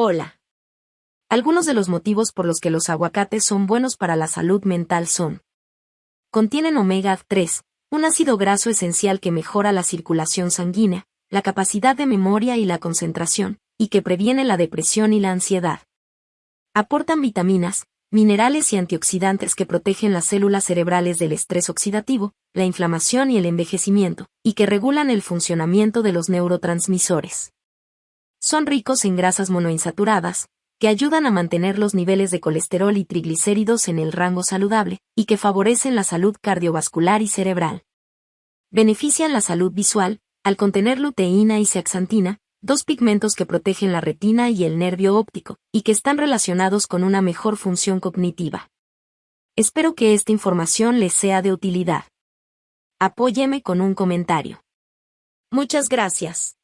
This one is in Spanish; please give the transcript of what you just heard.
Hola. Algunos de los motivos por los que los aguacates son buenos para la salud mental son. Contienen omega 3, un ácido graso esencial que mejora la circulación sanguínea, la capacidad de memoria y la concentración, y que previene la depresión y la ansiedad. Aportan vitaminas, minerales y antioxidantes que protegen las células cerebrales del estrés oxidativo, la inflamación y el envejecimiento, y que regulan el funcionamiento de los neurotransmisores. Son ricos en grasas monoinsaturadas, que ayudan a mantener los niveles de colesterol y triglicéridos en el rango saludable, y que favorecen la salud cardiovascular y cerebral. Benefician la salud visual, al contener luteína y zeaxantina, dos pigmentos que protegen la retina y el nervio óptico, y que están relacionados con una mejor función cognitiva. Espero que esta información les sea de utilidad. Apóyeme con un comentario. Muchas gracias.